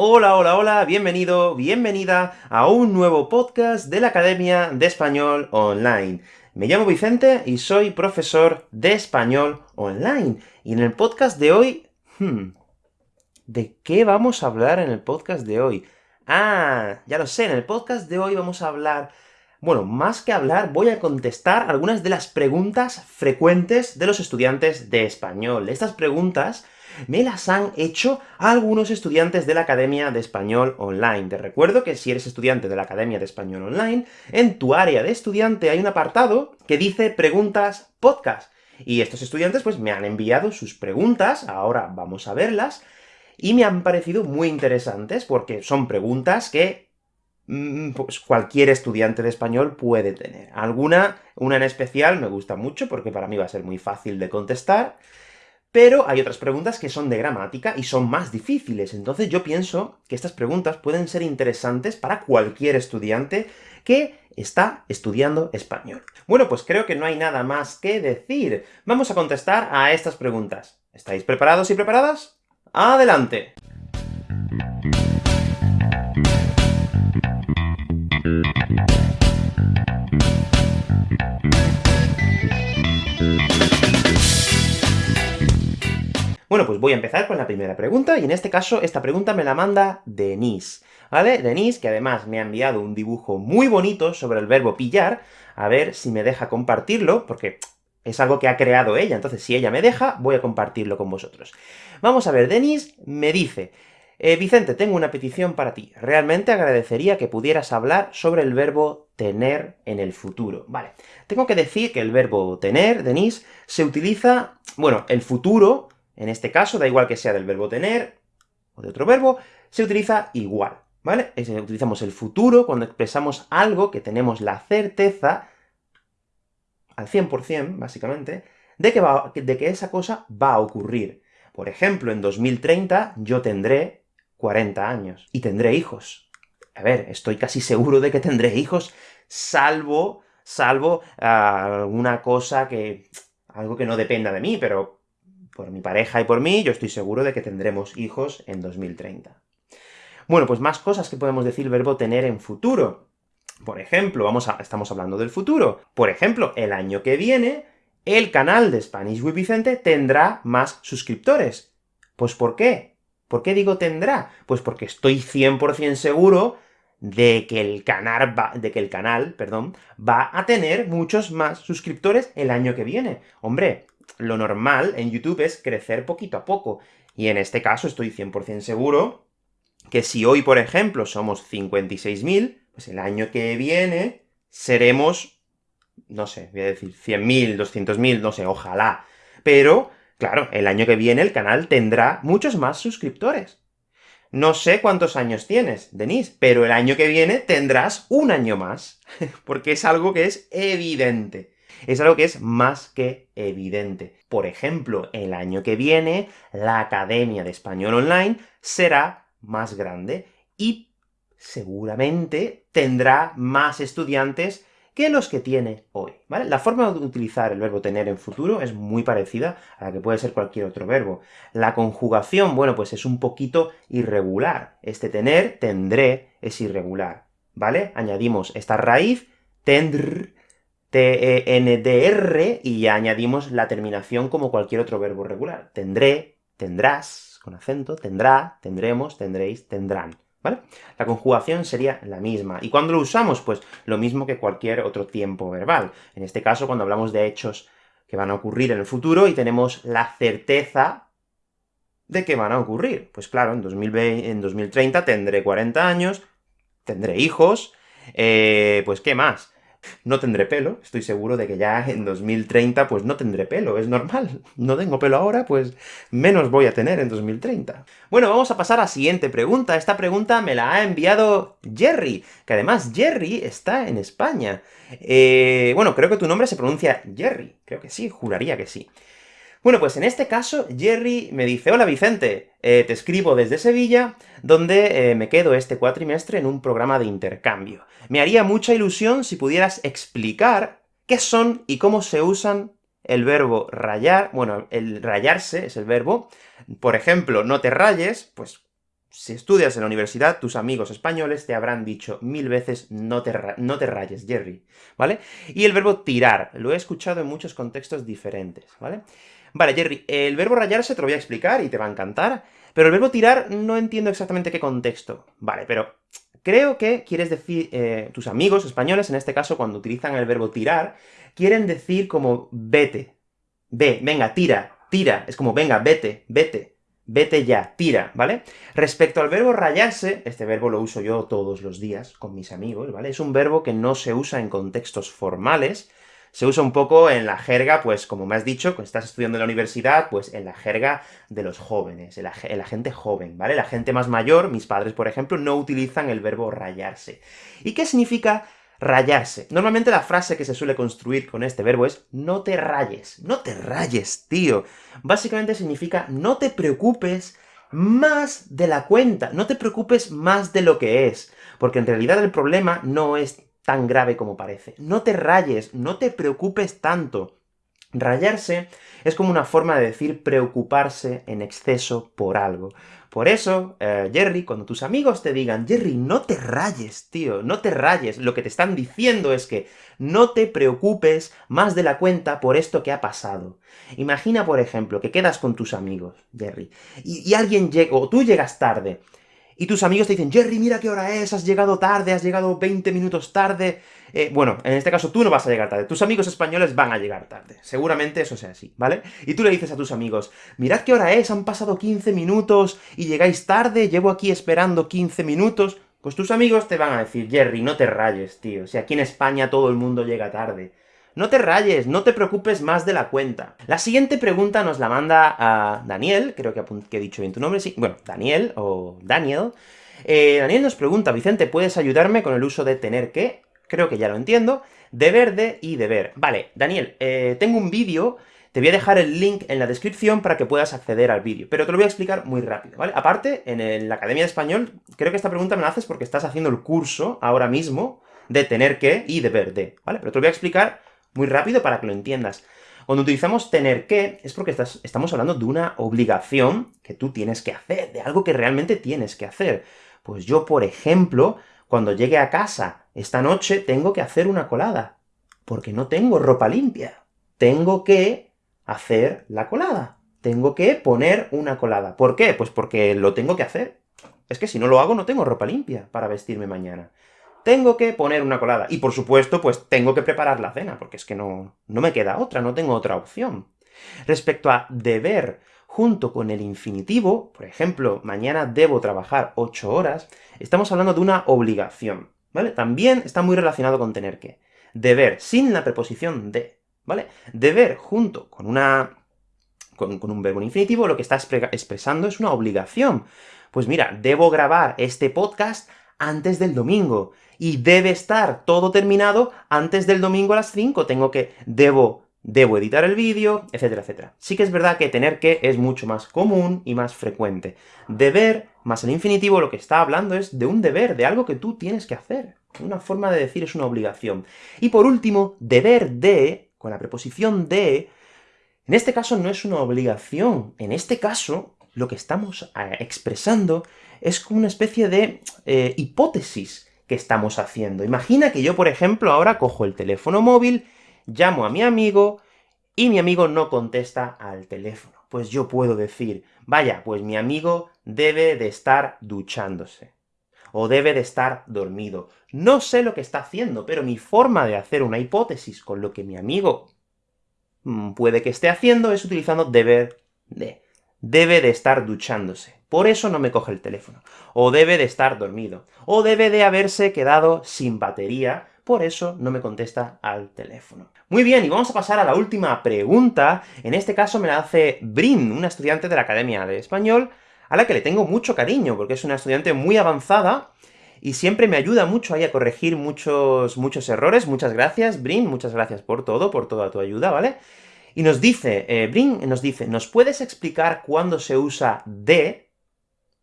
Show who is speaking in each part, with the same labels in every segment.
Speaker 1: Hola, hola, hola, bienvenido, bienvenida a un nuevo podcast de la Academia de Español Online. Me llamo Vicente y soy profesor de Español Online. Y en el podcast de hoy... Hmm, ¿De qué vamos a hablar en el podcast de hoy? Ah, ya lo sé, en el podcast de hoy vamos a hablar... Bueno, más que hablar, voy a contestar algunas de las preguntas frecuentes de los estudiantes de español. Estas preguntas me las han hecho algunos estudiantes de la Academia de Español Online. Te recuerdo que si eres estudiante de la Academia de Español Online, en tu área de estudiante hay un apartado que dice Preguntas Podcast. Y estos estudiantes, pues, me han enviado sus preguntas, ahora vamos a verlas, y me han parecido muy interesantes, porque son preguntas que mm, pues cualquier estudiante de español puede tener. Alguna, una en especial, me gusta mucho, porque para mí va a ser muy fácil de contestar, pero hay otras preguntas que son de gramática y son más difíciles, entonces yo pienso que estas preguntas pueden ser interesantes para cualquier estudiante que está estudiando español. Bueno, pues creo que no hay nada más que decir. Vamos a contestar a estas preguntas. ¿Estáis preparados y preparadas? ¡Adelante! Bueno, pues voy a empezar con la primera pregunta, y en este caso, esta pregunta me la manda Denise, ¿vale? Denise, que además me ha enviado un dibujo muy bonito sobre el verbo pillar, a ver si me deja compartirlo, porque es algo que ha creado ella, entonces si ella me deja, voy a compartirlo con vosotros. Vamos a ver, Denise me dice, eh, Vicente, tengo una petición para ti. Realmente agradecería que pudieras hablar sobre el verbo tener en el futuro. Vale, tengo que decir que el verbo tener, Denise, se utiliza, bueno, el futuro en este caso, da igual que sea del verbo tener, o de otro verbo, se utiliza igual, ¿vale? utilizamos el futuro cuando expresamos algo que tenemos la certeza, al 100%, básicamente, de que, de que esa cosa va a ocurrir. Por ejemplo, en 2030 yo tendré 40 años, y tendré hijos. A ver, estoy casi seguro de que tendré hijos, salvo, salvo ah, alguna cosa que... algo que no dependa de mí, pero por mi pareja y por mí, yo estoy seguro de que tendremos hijos en 2030. Bueno, pues más cosas que podemos decir el verbo tener en futuro. Por ejemplo, vamos a, estamos hablando del futuro. Por ejemplo, el año que viene, el canal de Spanish with Vicente tendrá más suscriptores. Pues ¿por qué? ¿Por qué digo tendrá? Pues porque estoy 100% seguro de que el canal va, de que el canal, perdón, va a tener muchos más suscriptores el año que viene. Hombre, lo normal en YouTube es crecer poquito a poco, y en este caso estoy 100% seguro que si hoy, por ejemplo, somos 56.000, pues el año que viene seremos, no sé, voy a decir 100.000, 200.000, no sé, ojalá. Pero, claro, el año que viene el canal tendrá muchos más suscriptores. No sé cuántos años tienes, Denise, pero el año que viene tendrás un año más, porque es algo que es evidente es algo que es más que evidente. Por ejemplo, el año que viene, la Academia de Español Online será más grande, y seguramente tendrá más estudiantes que los que tiene hoy, ¿vale? La forma de utilizar el verbo tener en futuro es muy parecida a la que puede ser cualquier otro verbo. La conjugación, bueno, pues es un poquito irregular. Este tener, tendré, es irregular, ¿vale? Añadimos esta raíz, tendr, T-E-N-D-R, y ya añadimos la terminación como cualquier otro verbo regular. Tendré, tendrás, con acento, tendrá, tendremos, tendréis, tendrán. ¿Vale? La conjugación sería la misma. ¿Y cuándo lo usamos? Pues lo mismo que cualquier otro tiempo verbal. En este caso, cuando hablamos de hechos que van a ocurrir en el futuro, y tenemos la certeza de que van a ocurrir. Pues claro, en, 2020, en 2030 tendré 40 años, tendré hijos, eh, pues ¿qué más? No tendré pelo, estoy seguro de que ya en 2030 pues no tendré pelo, es normal. No tengo pelo ahora, pues menos voy a tener en 2030. Bueno, vamos a pasar a la siguiente pregunta. Esta pregunta me la ha enviado Jerry, que además Jerry está en España. Eh, bueno, creo que tu nombre se pronuncia Jerry, creo que sí, juraría que sí. Bueno, pues en este caso, Jerry me dice, Hola Vicente, eh, te escribo desde Sevilla, donde eh, me quedo este cuatrimestre en un programa de intercambio. Me haría mucha ilusión si pudieras explicar qué son y cómo se usan el verbo rayar, bueno, el rayarse es el verbo, por ejemplo, no te rayes, pues si estudias en la universidad, tus amigos españoles te habrán dicho mil veces no te, no te rayes, Jerry, ¿vale? Y el verbo tirar, lo he escuchado en muchos contextos diferentes, ¿vale? Vale, Jerry, el verbo rayarse te lo voy a explicar y te va a encantar, pero el verbo tirar no entiendo exactamente qué contexto. Vale, pero creo que quieres decir, eh, tus amigos españoles, en este caso, cuando utilizan el verbo tirar, quieren decir como vete, ve, venga, tira, tira, es como venga, vete, vete, vete ya, tira, ¿vale? Respecto al verbo rayarse, este verbo lo uso yo todos los días con mis amigos, ¿vale? Es un verbo que no se usa en contextos formales, se usa un poco en la jerga, pues como me has dicho, cuando estás estudiando en la universidad, pues en la jerga de los jóvenes, en la, en la, gente joven, ¿vale? La gente más mayor, mis padres, por ejemplo, no utilizan el verbo rayarse. ¿Y qué significa rayarse. Normalmente la frase que se suele construir con este verbo es no te rayes, no te rayes, tío. Básicamente significa no te preocupes más de la cuenta, no te preocupes más de lo que es, porque en realidad el problema no es tan grave como parece. No te rayes, no te preocupes tanto. Rayarse es como una forma de decir preocuparse en exceso por algo. Por eso, eh, Jerry, cuando tus amigos te digan, Jerry, no te rayes, tío, no te rayes, lo que te están diciendo es que no te preocupes más de la cuenta por esto que ha pasado. Imagina, por ejemplo, que quedas con tus amigos, Jerry, y, y alguien llega, o tú llegas tarde, y tus amigos te dicen, Jerry, mira qué hora es, has llegado tarde, has llegado 20 minutos tarde... Eh, bueno, en este caso tú no vas a llegar tarde, tus amigos españoles van a llegar tarde. Seguramente eso sea así, ¿vale? Y tú le dices a tus amigos, mirad qué hora es, han pasado 15 minutos y llegáis tarde, llevo aquí esperando 15 minutos... Pues tus amigos te van a decir, Jerry, no te rayes, tío, si aquí en España todo el mundo llega tarde. No te rayes, no te preocupes más de la cuenta. La siguiente pregunta nos la manda a Daniel, creo que, he dicho bien tu nombre, sí, bueno, Daniel, o Daniel. Eh, Daniel nos pregunta, Vicente, ¿puedes ayudarme con el uso de tener que? Creo que ya lo entiendo. Deber de y deber. Vale, Daniel, eh, tengo un vídeo, te voy a dejar el link en la descripción para que puedas acceder al vídeo, pero te lo voy a explicar muy rápido, ¿vale? Aparte, en la Academia de Español, creo que esta pregunta me la haces porque estás haciendo el curso, ahora mismo, de tener que y deber de, ¿vale? Pero te lo voy a explicar muy rápido para que lo entiendas. Cuando utilizamos tener que, es porque estamos hablando de una obligación que tú tienes que hacer, de algo que realmente tienes que hacer. Pues yo, por ejemplo, cuando llegue a casa esta noche, tengo que hacer una colada, porque no tengo ropa limpia. Tengo que hacer la colada. Tengo que poner una colada. ¿Por qué? Pues porque lo tengo que hacer. Es que si no lo hago, no tengo ropa limpia para vestirme mañana tengo que poner una colada. Y por supuesto, pues tengo que preparar la cena, porque es que no, no me queda otra, no tengo otra opción. Respecto a deber junto con el infinitivo, por ejemplo, mañana debo trabajar 8 horas, estamos hablando de una obligación, ¿vale? También está muy relacionado con tener que. Deber sin la preposición de, ¿vale? Deber junto con una con, con, un verbo infinitivo, lo que está expresando es una obligación. Pues mira, debo grabar este podcast antes del domingo, y debe estar todo terminado antes del domingo a las 5, tengo que, debo, debo editar el vídeo, etcétera, etcétera. Sí que es verdad que tener que es mucho más común y más frecuente. Deber, más el infinitivo, lo que está hablando es de un deber, de algo que tú tienes que hacer. Una forma de decir es una obligación. Y por último, deber de, con la preposición de, en este caso no es una obligación, en este caso lo que estamos eh, expresando es como una especie de eh, hipótesis que estamos haciendo. Imagina que yo, por ejemplo, ahora cojo el teléfono móvil, llamo a mi amigo, y mi amigo no contesta al teléfono. Pues yo puedo decir, vaya, pues mi amigo debe de estar duchándose, o debe de estar dormido. No sé lo que está haciendo, pero mi forma de hacer una hipótesis con lo que mi amigo mm, puede que esté haciendo es utilizando deber de. Debe de estar duchándose por eso no me coge el teléfono. O debe de estar dormido. O debe de haberse quedado sin batería, por eso no me contesta al teléfono. Muy bien, y vamos a pasar a la última pregunta. En este caso me la hace Brin, una estudiante de la Academia de Español, a la que le tengo mucho cariño, porque es una estudiante muy avanzada, y siempre me ayuda mucho ahí a corregir muchos, muchos errores. Muchas gracias, Brin, muchas gracias por todo, por toda tu ayuda, ¿vale? Y nos dice, eh, Brin nos dice, ¿nos puedes explicar cuándo se usa de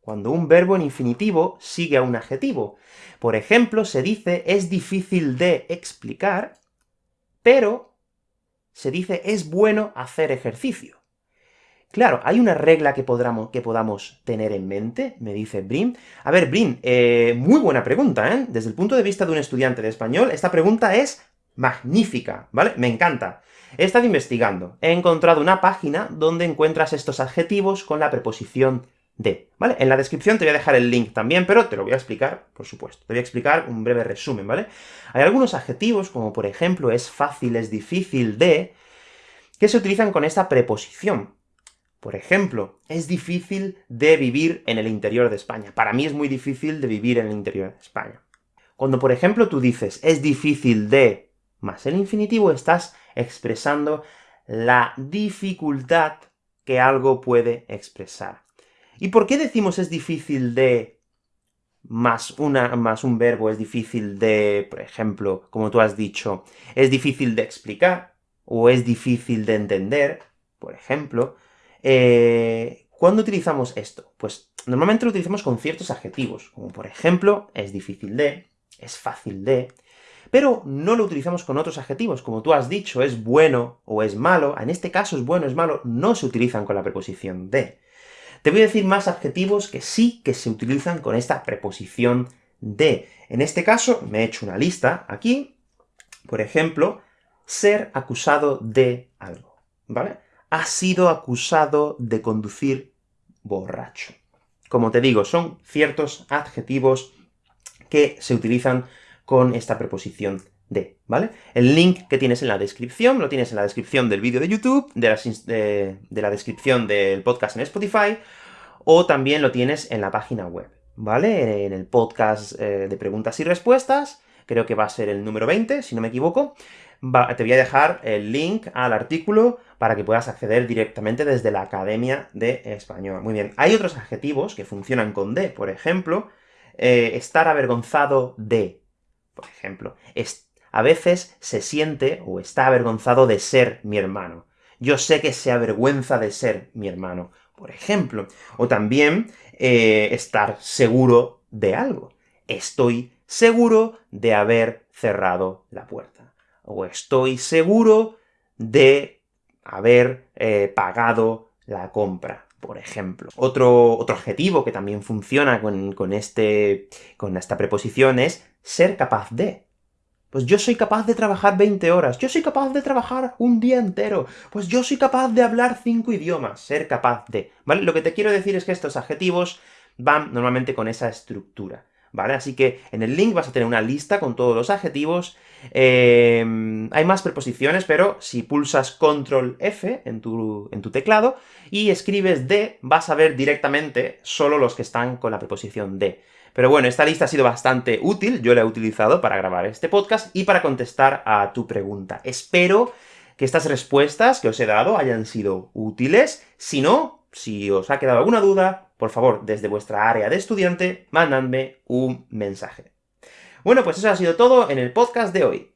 Speaker 1: cuando un verbo en infinitivo sigue a un adjetivo. Por ejemplo, se dice es difícil de explicar, pero se dice es bueno hacer ejercicio. Claro, ¿hay una regla que, podamos, que podamos tener en mente? Me dice Brim. A ver, Brim, eh, muy buena pregunta, ¿eh? Desde el punto de vista de un estudiante de español, esta pregunta es magnífica, ¿vale? Me encanta. He estado investigando, he encontrado una página donde encuentras estos adjetivos con la preposición de, ¿vale? En la descripción te voy a dejar el link también, pero te lo voy a explicar, por supuesto. Te voy a explicar un breve resumen, ¿vale? Hay algunos adjetivos, como por ejemplo es fácil, es difícil de, que se utilizan con esta preposición. Por ejemplo, es difícil de vivir en el interior de España. Para mí es muy difícil de vivir en el interior de España. Cuando, por ejemplo, tú dices, es difícil de más el infinitivo, estás expresando la dificultad que algo puede expresar. ¿Y por qué decimos es difícil de más, una, más un verbo es difícil de, por ejemplo, como tú has dicho, es difícil de explicar, o es difícil de entender, por ejemplo, eh, ¿cuándo utilizamos esto? Pues normalmente lo utilizamos con ciertos adjetivos, como por ejemplo, es difícil de, es fácil de, pero no lo utilizamos con otros adjetivos, como tú has dicho, es bueno o es malo, en este caso es bueno, es malo, no se utilizan con la preposición de. Te voy a decir más adjetivos que sí que se utilizan con esta preposición de. En este caso, me he hecho una lista aquí, por ejemplo, ser acusado de algo, ¿vale? Ha sido acusado de conducir borracho. Como te digo, son ciertos adjetivos que se utilizan con esta preposición de, ¿vale? El link que tienes en la descripción, lo tienes en la descripción del vídeo de YouTube, de la, de, la, descripción del podcast en Spotify, o también lo tienes en la página web, ¿vale? En el podcast eh, de preguntas y respuestas, creo que va a ser el número 20, si no me equivoco, te voy a dejar el link al artículo para que puedas acceder directamente desde la Academia de Español. Muy bien, hay otros adjetivos que funcionan con de, por ejemplo, eh, estar avergonzado de, por ejemplo. a veces se siente o está avergonzado de ser mi hermano. Yo sé que se avergüenza de ser mi hermano, por ejemplo. O también eh, estar seguro de algo. Estoy seguro de haber cerrado la puerta. O estoy seguro de haber eh, pagado la compra, por ejemplo. Otro, otro adjetivo que también funciona con, con, este, con esta preposición es ser capaz de. Pues yo soy capaz de trabajar 20 horas, yo soy capaz de trabajar un día entero, pues yo soy capaz de hablar cinco idiomas, ser capaz de, ¿vale? Lo que te quiero decir es que estos adjetivos van normalmente con esa estructura, ¿vale? Así que en el link vas a tener una lista con todos los adjetivos, em, hay más preposiciones, pero si pulsas Control F en tu, en tu teclado y escribes de, vas a ver directamente solo los que están con la preposición de. Pero bueno, esta lista ha sido bastante útil, yo la he utilizado para grabar este podcast y para contestar a tu pregunta. Espero que estas respuestas que os he dado hayan sido útiles. Si no, si os ha quedado alguna duda, por favor, desde vuestra área de estudiante, mandadme un mensaje. Bueno, pues eso ha sido todo en el podcast de hoy.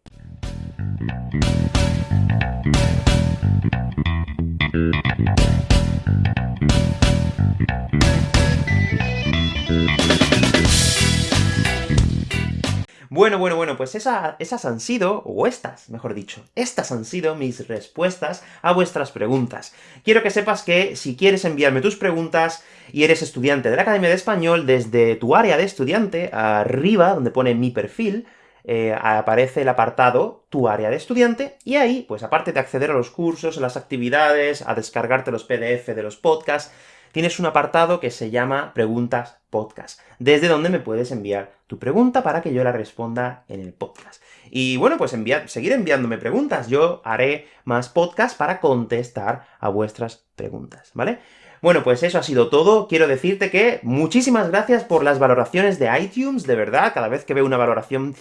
Speaker 1: Bueno, bueno, bueno, pues esas han sido, o estas, mejor dicho, estas han sido mis respuestas a vuestras preguntas. Quiero que sepas que si quieres enviarme tus preguntas, y eres estudiante de la Academia de Español, desde tu área de estudiante, arriba, donde pone mi perfil, eh, aparece el apartado Tu área de estudiante, y ahí, pues aparte de acceder a los cursos, a las actividades, a descargarte los PDF de los podcasts, tienes un apartado que se llama Preguntas Podcast, desde donde me puedes enviar tu pregunta para que yo la responda en el podcast. Y bueno, pues seguir enviándome preguntas, yo haré más podcasts para contestar a vuestras preguntas, ¿vale? Bueno, pues eso ha sido todo. Quiero decirte que muchísimas gracias por las valoraciones de iTunes, de verdad, cada vez que veo una valoración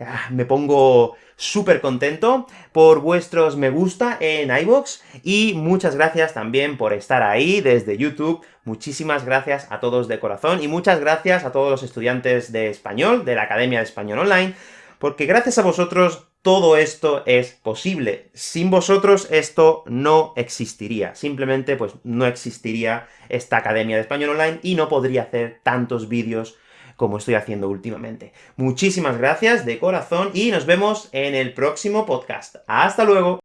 Speaker 1: ah, me pongo súper contento por vuestros me gusta en iVoox, y muchas gracias también por estar ahí desde YouTube. Muchísimas gracias a todos de corazón, y muchas gracias a todos los estudiantes de español, de la Academia de Español Online, porque gracias a vosotros todo esto es posible. Sin vosotros esto no existiría. Simplemente, pues, no existiría esta Academia de Español Online, y no podría hacer tantos vídeos como estoy haciendo últimamente. Muchísimas gracias de corazón, y nos vemos en el próximo podcast. ¡Hasta luego!